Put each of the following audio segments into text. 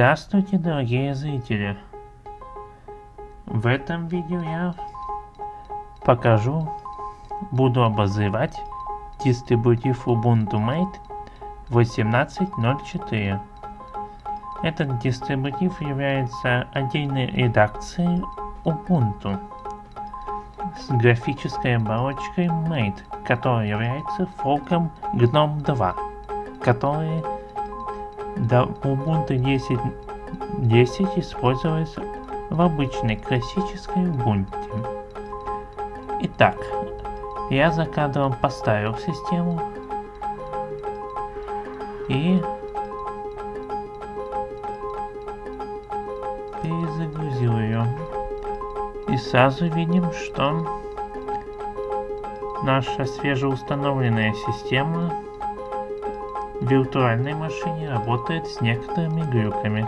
Здравствуйте, дорогие зрители! В этом видео я покажу, буду обозревать дистрибутив Ubuntu Mate 18.04. Этот дистрибутив является отдельной редакцией Ubuntu с графической оболочкой Mate, которая является форком GNOME 2, который до Ubuntu 10.10 10 используется в обычной классической Ubuntu. Итак, я за кадром поставил систему и перезагрузил ее. И сразу видим, что наша свежеустановленная система виртуальной машине работает с некоторыми глюками,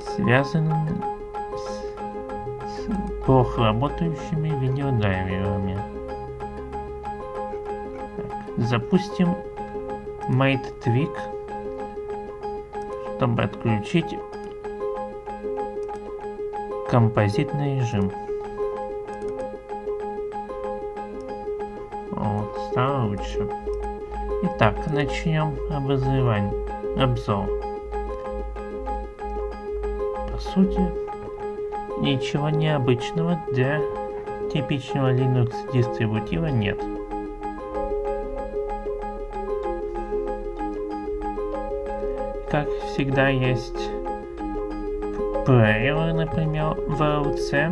связанными с, плохо работающими видеодрайверами. запустим Mate Tweak, чтобы отключить композитный режим. Стало лучше. Итак, начнем обозревание, обзор. По сути, ничего необычного для типичного Linux дистрибутива нет. Как всегда есть плееры, например, VLC,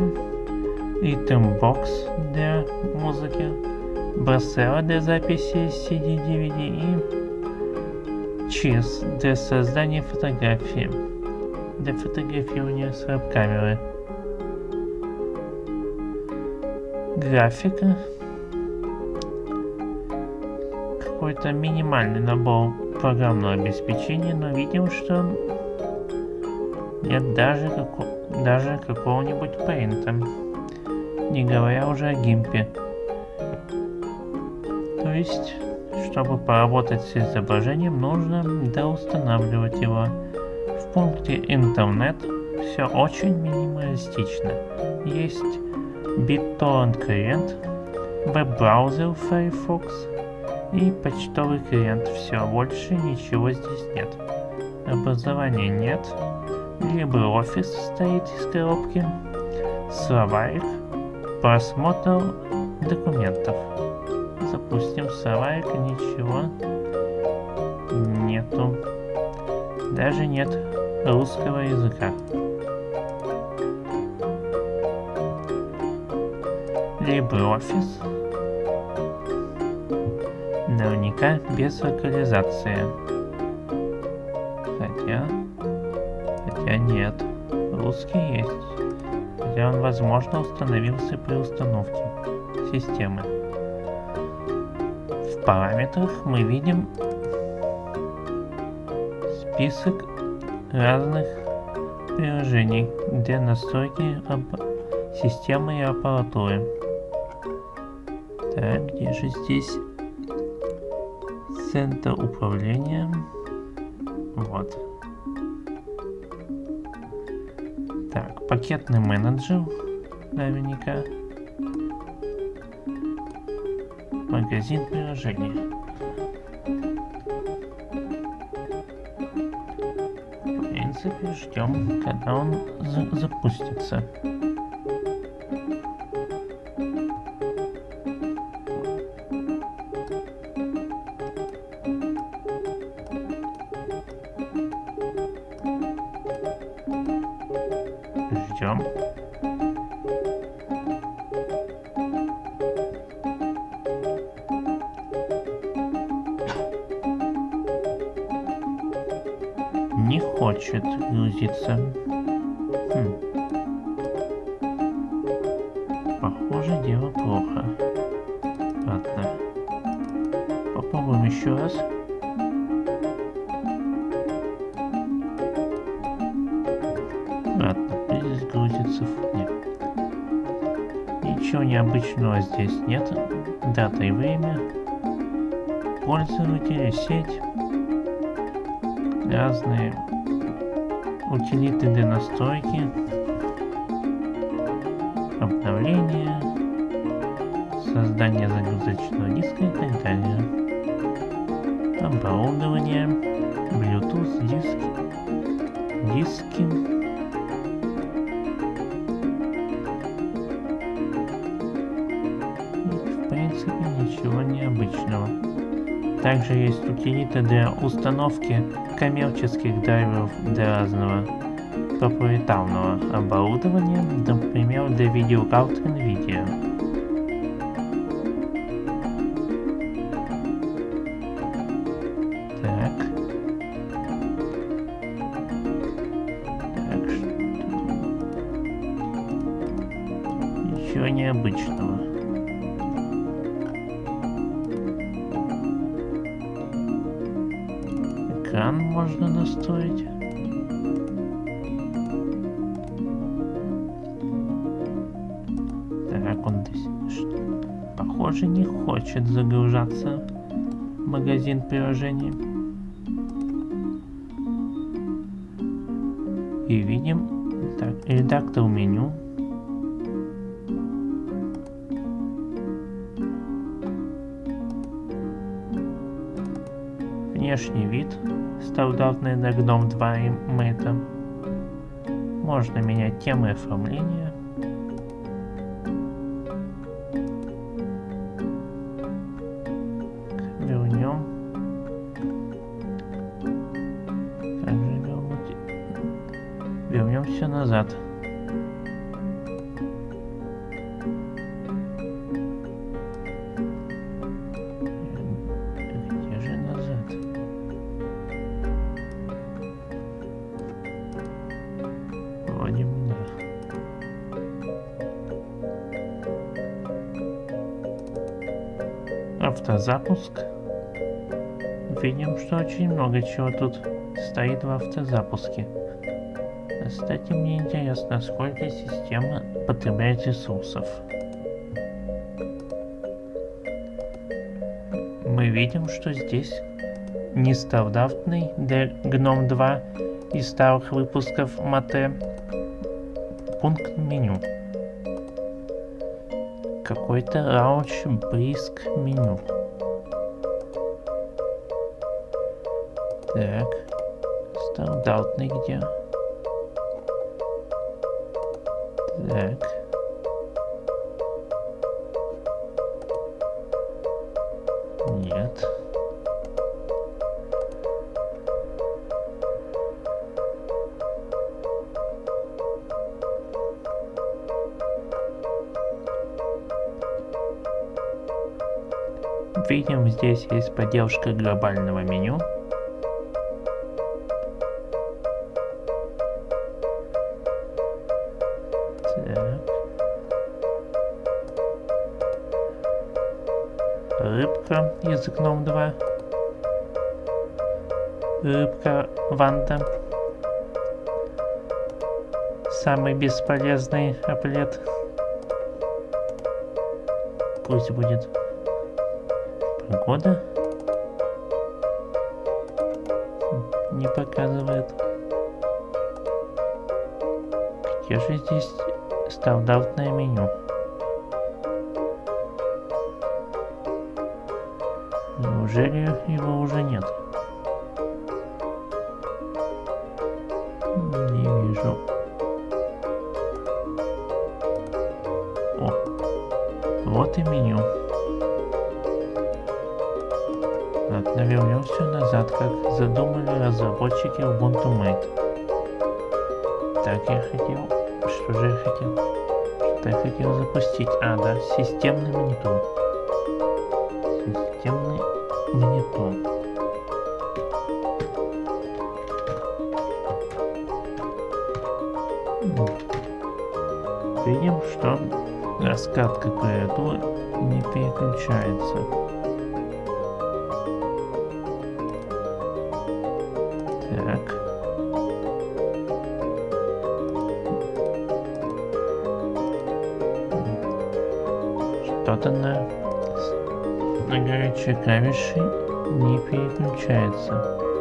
Rhythmbox для музыки, Бросела для записи CD-DVD и ЧИС для создания фотографии, для фотографирования с веб-камеры. Графика. Какой-то минимальный набор программного обеспечения, но видим, что нет даже, како даже какого-нибудь пейнта, не говоря уже о гимпе. Есть, чтобы поработать с изображением, нужно доустанавливать его. В пункте интернет все очень минималистично. Есть BitTorrent клиент, веб-браузер Firefox и почтовый клиент. Все, больше ничего здесь нет. Образования нет. LibreOffice стоит из коробки. Словарик. Просмотр документов запустим Савайк, ничего нету. Даже нет русского языка. LibreOffice. Наверняка без локализации. Хотя... Хотя нет. Русский есть. Хотя он, возможно, установился при установке системы параметрах мы видим список разных приложений для настройки системы и аппаратуры. Так, где же здесь центр управления? Вот. Так, пакетный менеджер наверняка. Магазин приложений. В принципе, ждем, когда он за запустится. Грузится. Нет. Ничего необычного здесь нет. Дата и время. Пользователя, сеть. разные утилиты для настройки, обновления, создание загрузочного диска и так далее. Оборудование, Также есть утилиты для установки коммерческих драйверов для разного проприетарного оборудования, например, для видеокарт NVIDIA. Экран можно настроить. Так, он здесь, похоже, не хочет загружаться магазин приложений. И видим так, редактор меню. Внешний вид стандартный на GNOME 2 и Mate. Можно менять темы оформления. Автозапуск. Видим, что очень много чего тут стоит в автозапуске. Кстати, мне интересно, сколько система потребляет ресурсов. Мы видим, что здесь нестандартный для GNOME 2 из старых выпусков Mate пункт меню. Какой-то Launch Brisk меню. Так, стандартный где? Так. Здесь есть поддержка глобального меню. Рыбка из GNOME 2. Рыбка Ванда. Самый бесполезный аплет. Пусть будет погода. Не показывает. Где же здесь стандартное меню? Неужели его уже нет? Как задумали разработчики Ubuntu Mate. Так я хотел... Что же я хотел? Что я хотел запустить? А, да, системный монитор. Системный монитор. Видим, что раскатка клавиатуры не переключается. Клавиши не переключается.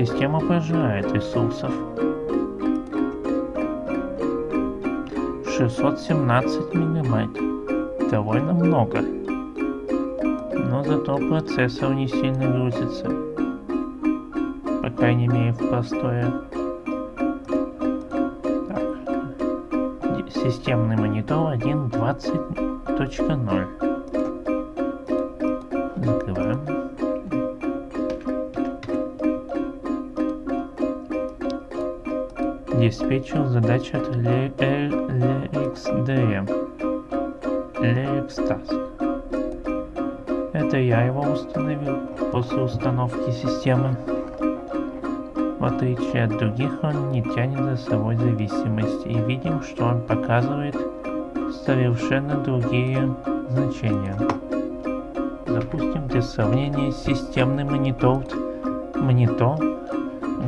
Система пожирает ресурсов. 617 мегабайт. Довольно много. Но зато процессор не сильно грузится. По крайней мере в простое. Так. Системный монитор 1.20.0. Закрываем. Диспетчер задача от LXDM. LXTask. Это я его установил после установки системы. В отличие от других, он не тянет за собой зависимость и видим, что он показывает совершенно другие значения. Допустим, для сравнения системный монитор, монитор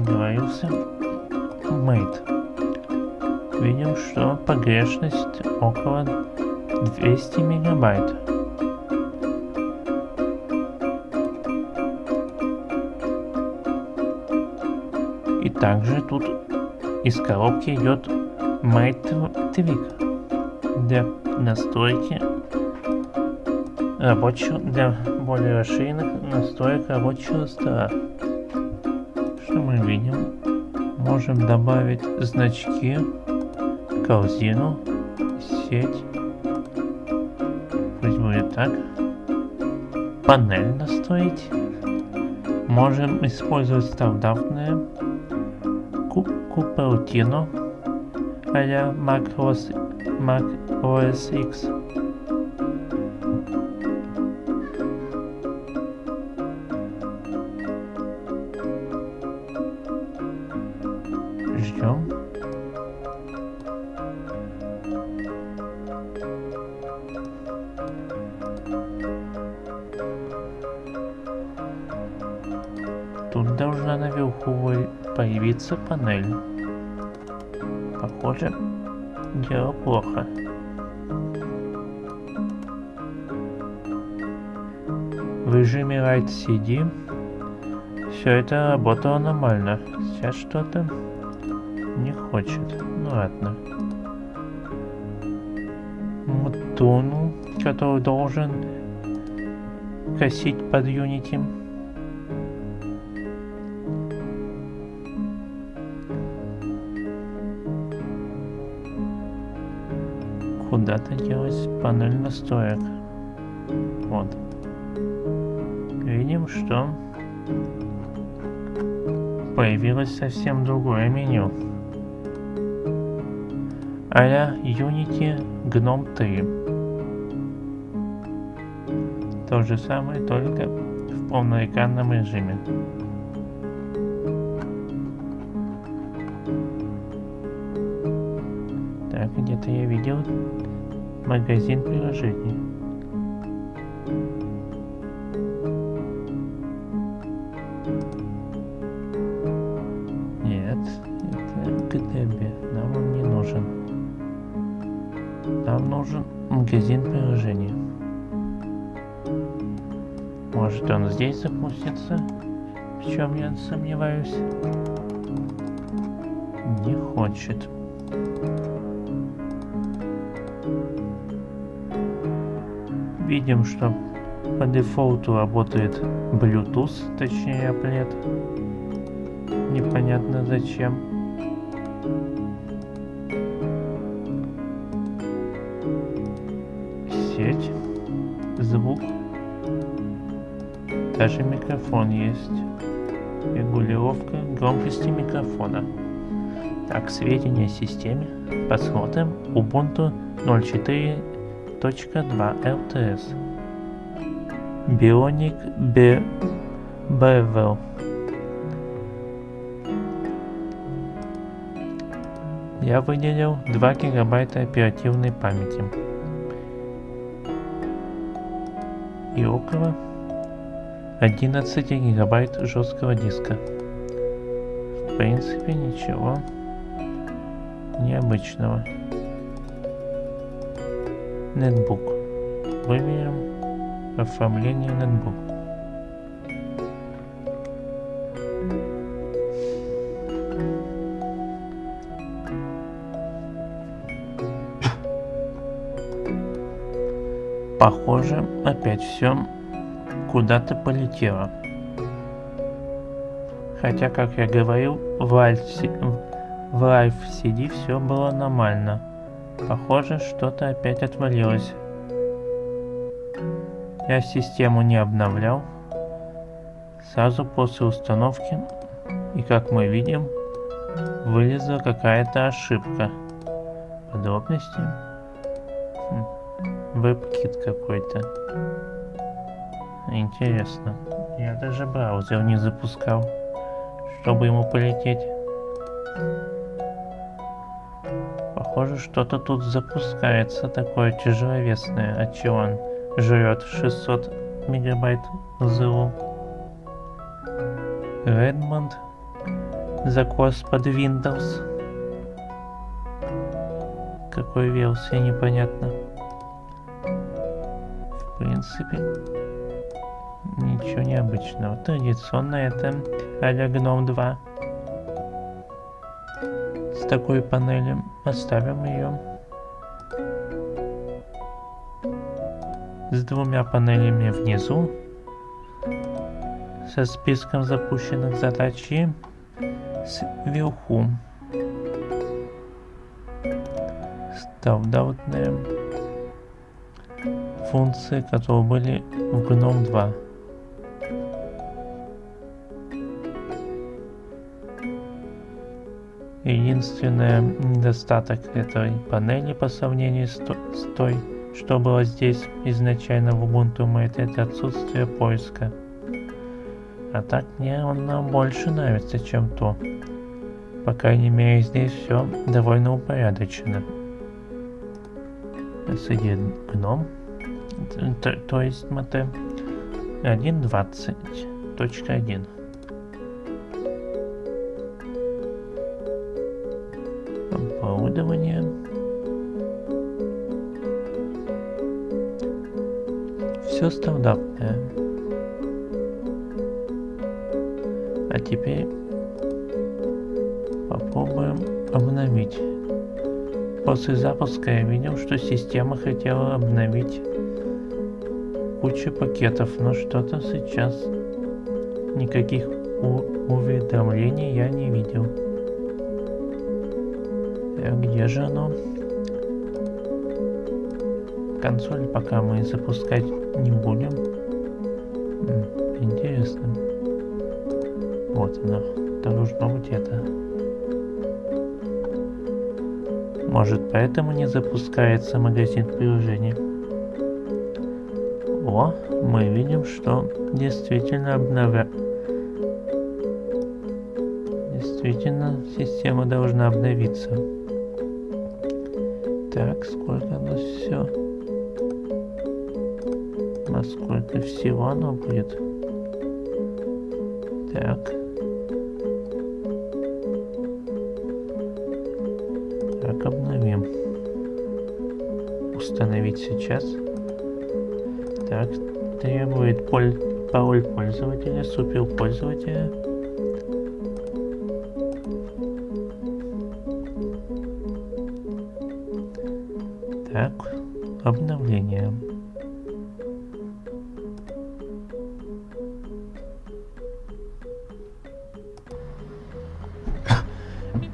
говорился mate. Видим, что погрешность около 200 мегабайт. И также тут из коробки идет Mate Tweak для настройки рабочего, для более расширенных настроек рабочего стола. Что мы видим? Можем добавить значки, корзину, сеть. Пусть будет так. Панель настроить. Можем использовать стандартные Купертино а-ля Mac OS X. появиться панель. Похоже, дело плохо. В режиме Write CD все это работало нормально. Сейчас что-то не хочет. Ну ладно. Мутону, который должен косить под Unity. Куда-то делать панель настроек. Вот. Видим, что появилось совсем другое меню а-ля Unity GNOME 3. То же самое, только в полноэкранном режиме. Где-то я видел магазин приложений. Нет, это КТБ, нам он не нужен. Нам нужен магазин приложений. Может он здесь запустится? В чем я сомневаюсь? Не хочет. Видим, что по дефолту работает Bluetooth, точнее Applet. Непонятно зачем. Сеть, звук, даже микрофон есть. Регулировка громкости микрофона. Так, сведения о системе. Посмотрим. Ubuntu 04.2 LTS. Bionic Be Bevel. Я выделил 2 гигабайта оперативной памяти. И около 11 гигабайт жесткого диска. В принципе, ничего необычного нетбук. Выберем оформление нетбук. Похоже, опять все куда-то полетело. Хотя, как я говорил, в Альф-CD все было нормально. Похоже, что-то опять отвалилось. Я систему не обновлял. Сразу после установки, и как мы видим, вылезла какая-то ошибка. Подробности? Хм. Веб-кит какой-то. Интересно. Я даже браузер не запускал, чтобы ему полететь. Похоже, что-то тут запускается такое тяжеловесное, от чего он жрет 600 мегабайт ЗУ. Redmond закос под Windows. Какой версии непонятно. В принципе, ничего необычного. Традиционно это а-ля GNOME 2. С такой панелью оставим ее. С двумя панелями внизу. Со списком запущенных задач сверху. Стандартные функции, которые были в GNOME 2. Единственный недостаток этой панели по сравнению с, той, что было здесь изначально в Ubuntu Mate, это отсутствие поиска. А так мне он больше нравится, чем то. По крайней мере здесь все довольно упорядочено. S1 гном, то, то есть МТ 1.20.1. Оборудование. Все стандартное. А теперь попробуем обновить. После запуска я видел, что система хотела обновить кучу пакетов, но что-то сейчас никаких уведомлений я не видел. Где же оно? Консоль пока мы запускать не будем. Интересно. Вот оно. Должно быть это. Может поэтому не запускается магазин приложений. О, мы видим, что действительно обновя... Действительно, система должна обновиться. Так, сколько оно все? А сколько всего оно будет? Так. установить сейчас. Так, требует поль пароль пользователя, супер пользователя. Так, обновление.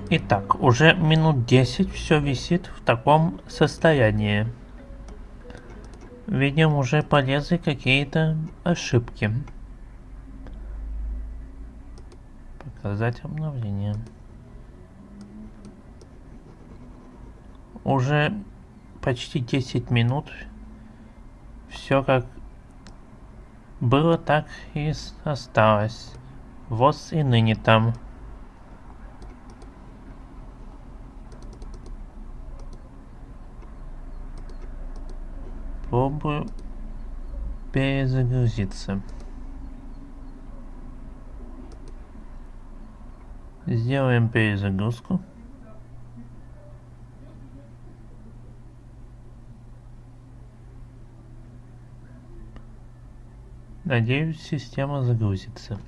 Итак, уже минут 10 все висит в таком состоянии. Видим, уже полезли какие-то ошибки. Показать обновление. Уже почти 10 минут. Все как было, так и осталось. Вот и ныне там. Попробую перезагрузиться. Сделаем перезагрузку. Надеюсь, система загрузится.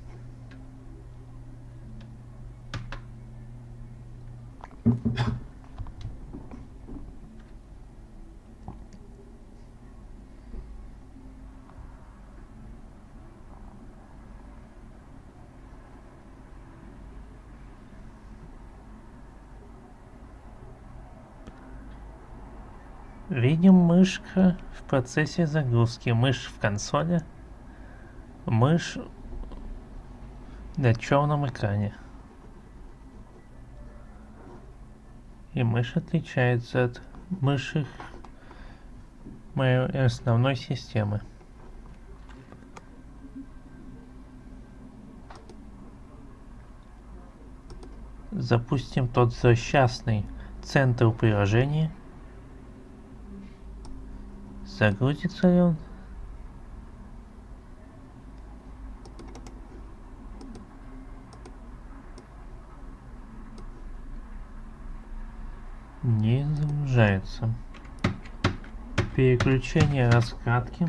Видим мышка в процессе загрузки. Мышь в консоли. Мышь на черном экране. И мышь отличается от мыши моей основной системы. Запустим тот злосчастный центр приложения. Загрузится ли он? Не загружается. Переключение раскатки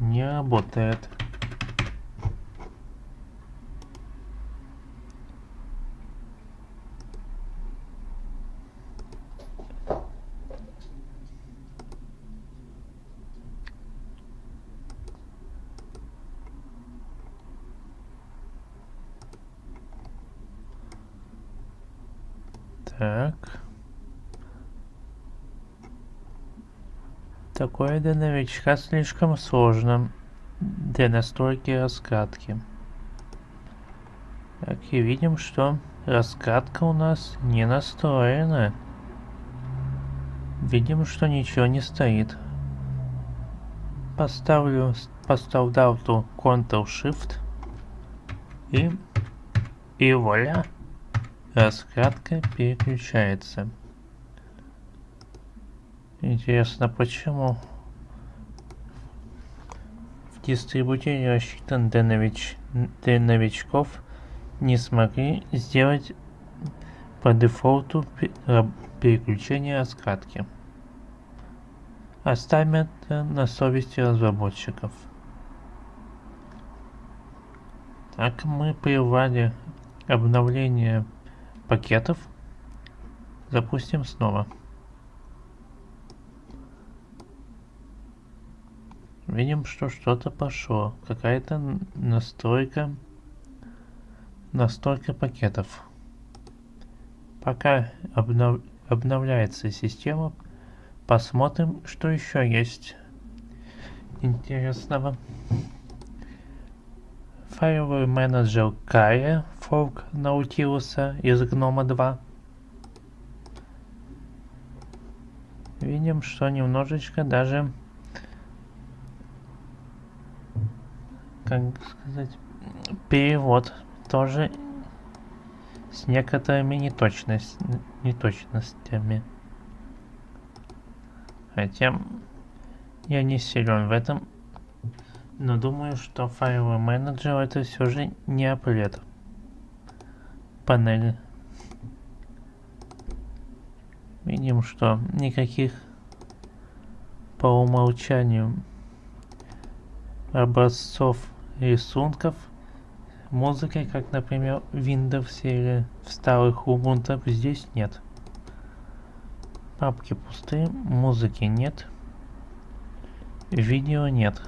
не работает. Так. Такое для новичка слишком сложно для настройки раскатки. Так, и видим, что раскатка у нас не настроена. Видим, что ничего не стоит. Поставлю по стандарту Ctrl-Shift и, и вуаля. Раскатка переключается. Интересно, почему в дистрибуторе рассчитан для, нович... для новичков не смогли сделать по дефолту переключение раскатки. Оставим это на совести разработчиков. Так мы прервали обновление пакетов. Запустим снова. Видим, что что-то пошло. Какая-то настройка. Настройка пакетов. Пока обнов... обновляется система, посмотрим, что еще есть интересного. Файловый менеджер Kaya форк Наутилуса из Гнома 2. Видим, что немножечко даже, как сказать, перевод тоже с некоторыми неточность, неточностями. Хотя я не силен в этом но думаю, что файловый менеджер это все же не апплет панели. Видим, что никаких по умолчанию образцов рисунков музыки, как, например, Windows или в старых Ubuntu, здесь нет. Папки пустые, музыки нет, видео нет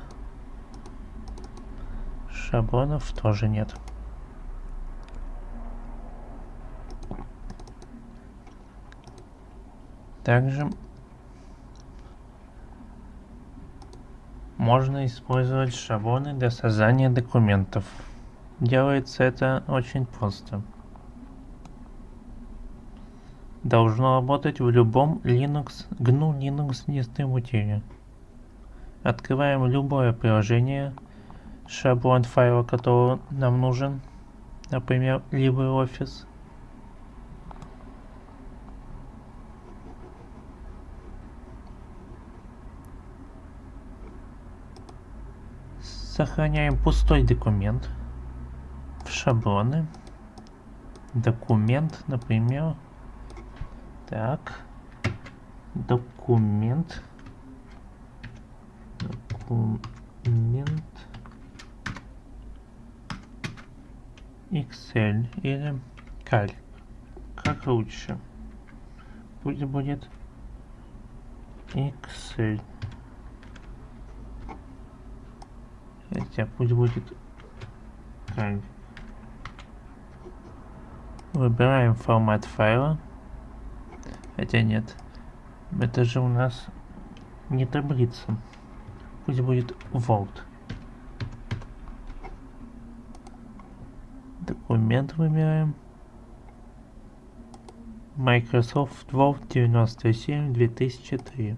шаблонов тоже нет. Также можно использовать шаблоны для создания документов. Делается это очень просто. Должно работать в любом Linux, GNU Linux дистрибутиве. Открываем любое приложение, шаблон файла, который нам нужен, например, LibreOffice. Сохраняем пустой документ в шаблоны. Документ, например, так, документ, документ, Excel или Calc. Как лучше? Пусть будет Excel. Хотя пусть будет Calc. Выбираем формат файла. Хотя нет. Это же у нас не таблица. Пусть будет Vault. Документ выбираем. Microsoft Word 97 2003.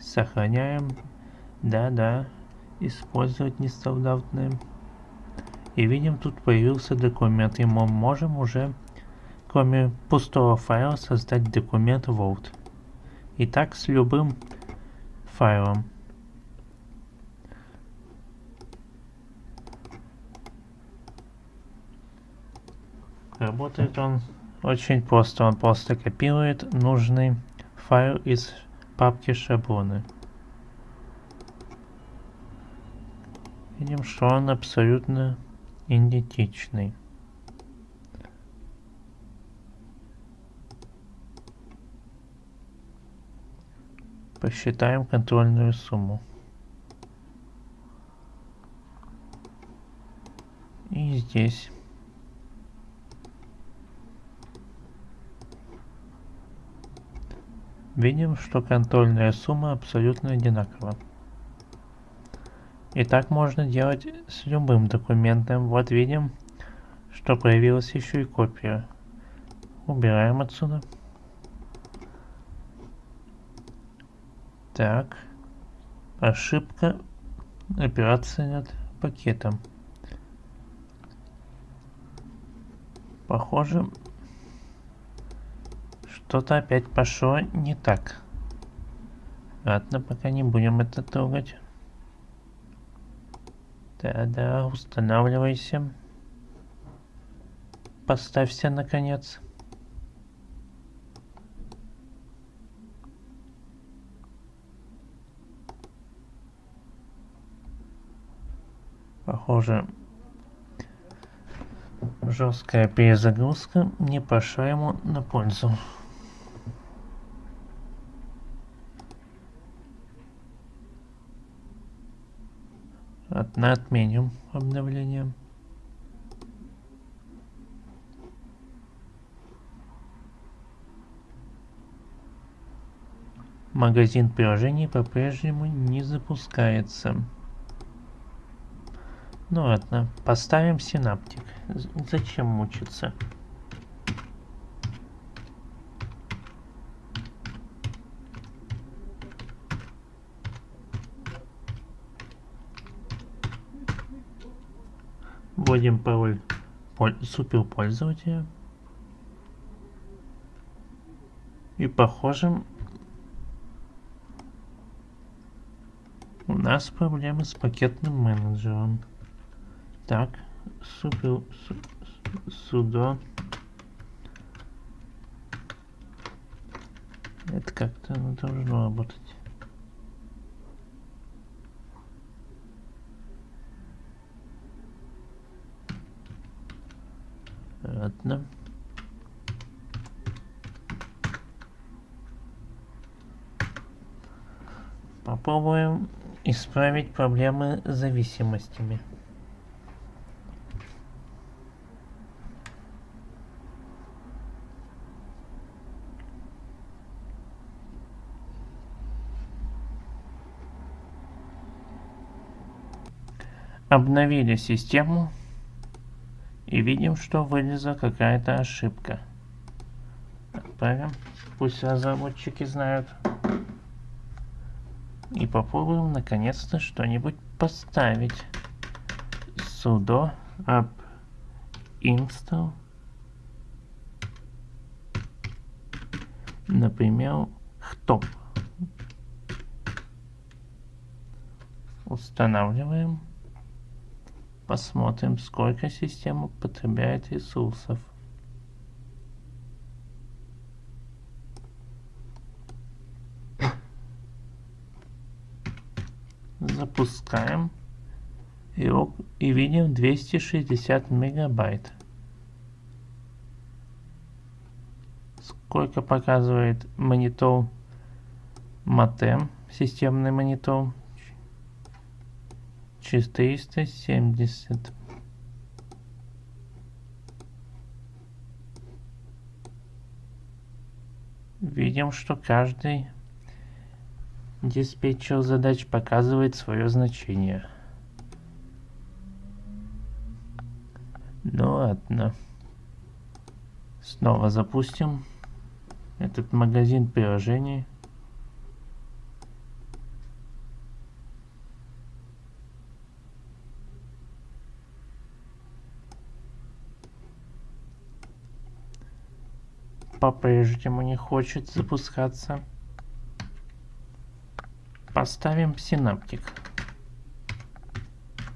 Сохраняем. Да-да. Использовать нестандартные. И видим, тут появился документ. И мы можем уже, кроме пустого файла, создать документ Word. И так с любым файлом. Работает он очень просто. Он просто копирует нужный файл из папки шаблоны. Видим, что он абсолютно идентичный. Посчитаем контрольную сумму. И здесь. Видим, что контрольная сумма абсолютно одинакова. И так можно делать с любым документом. Вот видим, что появилась еще и копия. Убираем отсюда. Так. Ошибка. Операция над пакетом. Похоже, что-то опять пошло не так. Ладно, пока не будем это трогать. Да-да, устанавливайся. Поставься, наконец. Похоже, жесткая перезагрузка не пошла ему на пользу. Одна отменим обновление. Магазин приложений по-прежнему не запускается. Ну ладно, поставим синаптик. Зачем мучиться? Вводим пароль супер пользователя. И похоже, у нас проблемы с пакетным менеджером. Так, супер судо. Это как-то должно работать. Ладно. Попробуем исправить проблемы с зависимостями. Обновили систему и видим, что вылезла какая-то ошибка. Отправим. Пусть разработчики знают. И попробуем наконец-то что-нибудь поставить. sudo app install. Например, хтоп. Устанавливаем. Посмотрим, сколько система потребляет ресурсов. Запускаем. И, и видим 260 мегабайт. Сколько показывает монитор Матем, системный монитор 470. Видим, что каждый диспетчер задач показывает свое значение. Ну ладно. Снова запустим этот магазин приложений. По-прежнему не хочет запускаться. Поставим синаптик.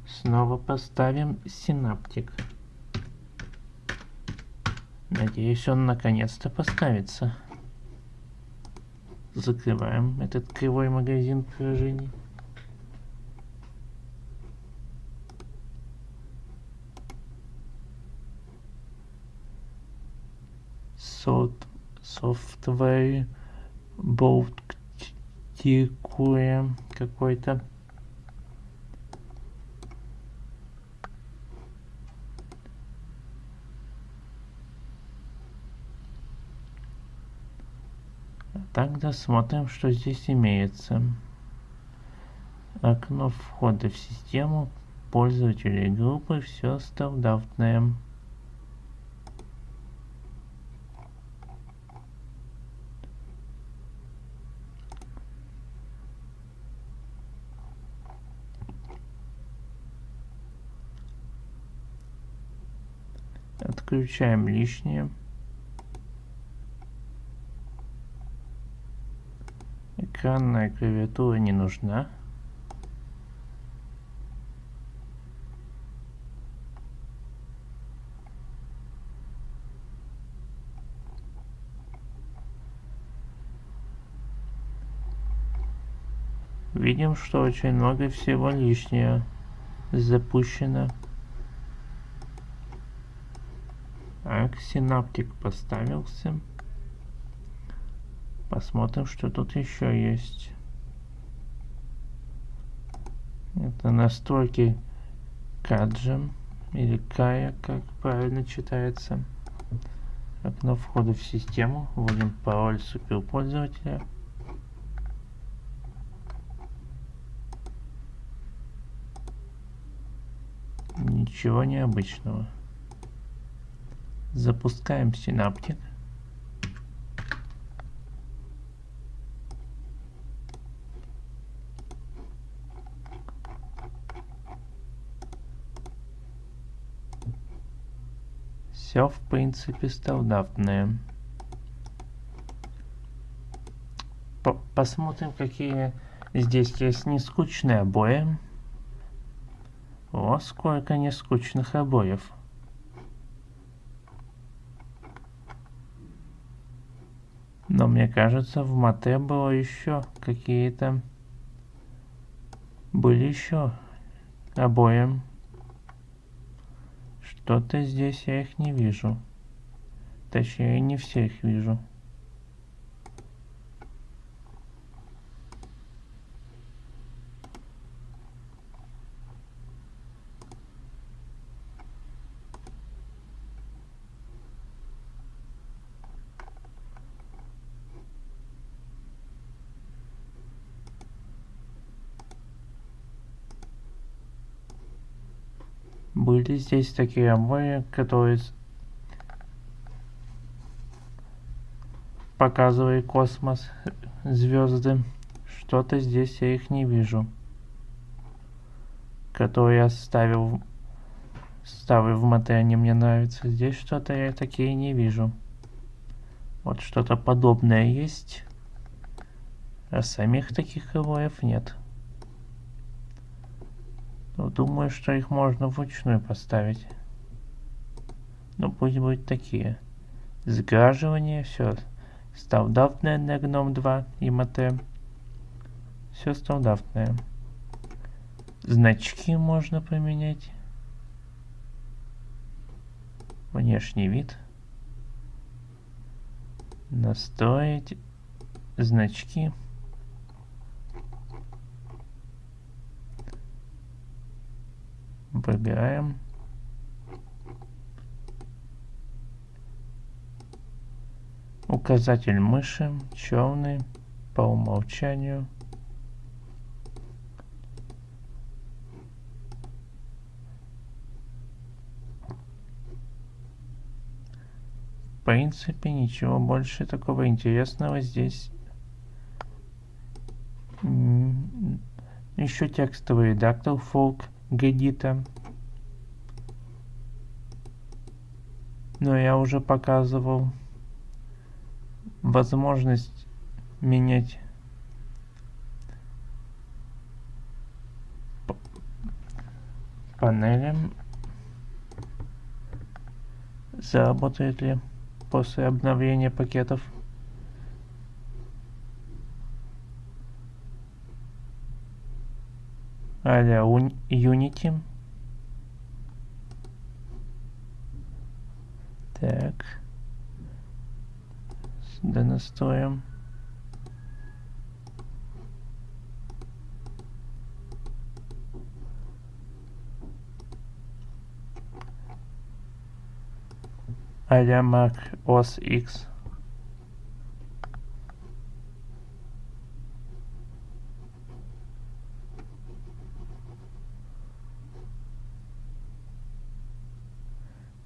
Снова поставим синаптик. Надеюсь, он наконец-то поставится. Закрываем этот кривой магазин приложений. Software boat какой-то. Тогда смотрим, что здесь имеется. Окно входа в систему пользователей группы все стандартное. Отключаем лишнее. Экранная клавиатура не нужна. Видим, что очень много всего лишнего запущено. Так, синаптик поставился. Посмотрим, что тут еще есть. Это настройки Каджем или Кая, как правильно читается. Окно входа в систему. Вводим пароль суперпользователя. Ничего необычного. Запускаем синаптик. Все в принципе стандартное. По посмотрим, какие здесь есть нескучные обои. О, сколько нескучных обоев. Но мне кажется, в мате было еще какие-то... Были еще обои. Что-то здесь я их не вижу. Точнее, не всех вижу. Были здесь такие обои, которые показывают космос, звезды. Что-то здесь я их не вижу. Которые я ставил, ставил в мате, они мне нравятся. Здесь что-то я такие не вижу. Вот что-то подобное есть. А самих таких обоев нет. Ну, думаю, что их можно вручную поставить. Ну, пусть будут такие. Сграживание, все. Стандартное на гном 2 и МТ. Все стандартное. Значки можно поменять. Внешний вид. Настроить значки. Выбираем. Указатель мыши черный по умолчанию. В принципе, ничего больше такого интересного здесь. Еще текстовый редактор Folk Gedita. Но я уже показывал возможность менять панели заработает ли после обновления пакетов. Аля Unity. Так. Да настроим. а-ля Mac OS X.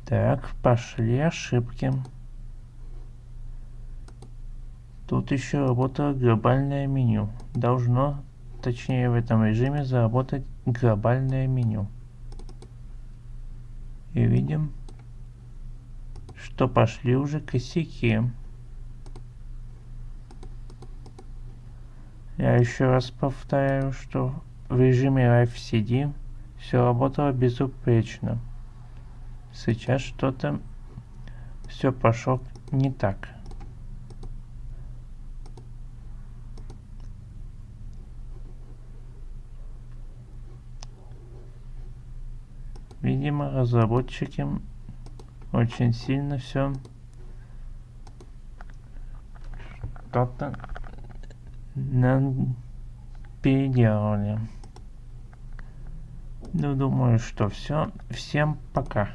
Так, пошли ошибки. Тут еще работало глобальное меню. Должно, точнее в этом режиме, заработать глобальное меню. И видим, что пошли уже косяки. Я еще раз повторяю, что в режиме Live CD все работало безупречно. Сейчас что-то все пошло не так. Видимо, разработчики очень сильно все что-то переделали. Ну, думаю, что все. Всем пока.